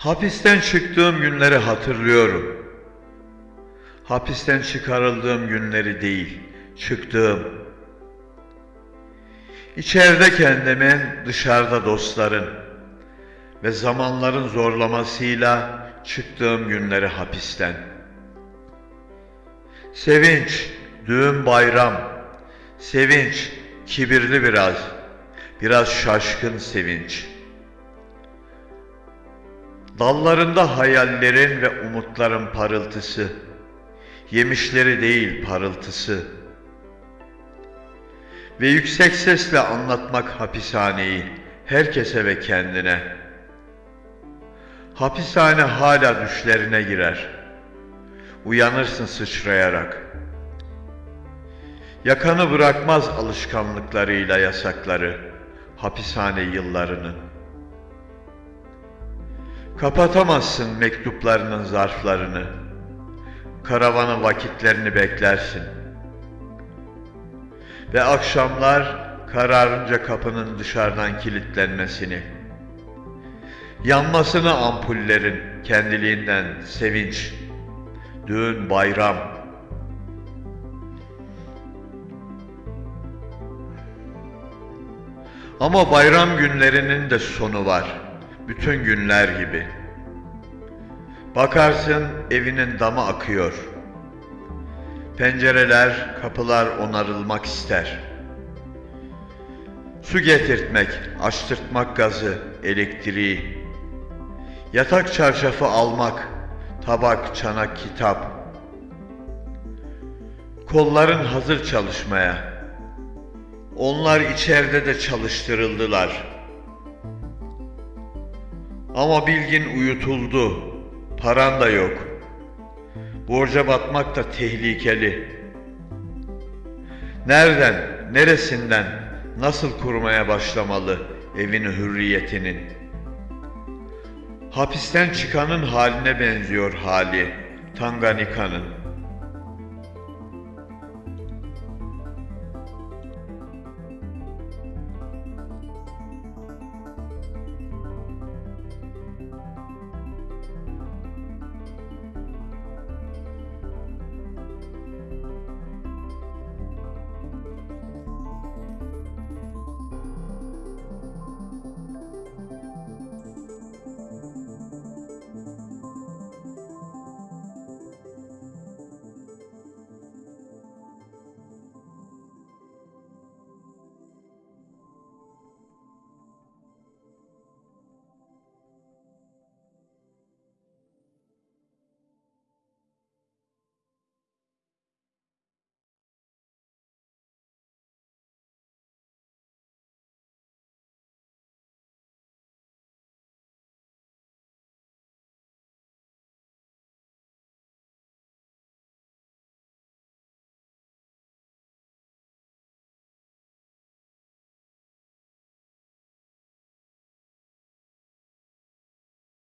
Hapisten çıktığım günleri hatırlıyorum. Hapisten çıkarıldığım günleri değil, çıktığım. İçeride kendimin, dışarıda dostların ve zamanların zorlamasıyla çıktığım günleri hapisten. Sevinç, düğün bayram, sevinç, kibirli biraz, biraz şaşkın sevinç. Dallarında hayallerin ve umutların parıltısı, yemişleri değil parıltısı. Ve yüksek sesle anlatmak hapishaneyi, herkese ve kendine. Hapishane hala düşlerine girer. Uyanırsın sıçrayarak. Yakanı bırakmaz alışkanlıklarıyla yasakları, hapishane yıllarının. Kapatamazsın mektuplarının zarflarını. Karavanın vakitlerini beklersin. Ve akşamlar kararınca kapının dışarıdan kilitlenmesini. Yanmasını ampullerin kendiliğinden sevinç. Düğün bayram. Ama bayram günlerinin de sonu var. Bütün günler gibi. Bakarsın evinin damı akıyor. Pencereler, kapılar onarılmak ister. Su getirtmek, açtırtmak gazı, elektriği. Yatak çarşafı almak, tabak, çanak, kitap. Kolların hazır çalışmaya. Onlar içeride de çalıştırıldılar. Ama bilgin uyutuldu. Paran da yok. Borca batmak da tehlikeli. Nereden, neresinden, nasıl kurmaya başlamalı evini hürriyetinin? Hapisten çıkanın haline benziyor hali, Tanganika'nın.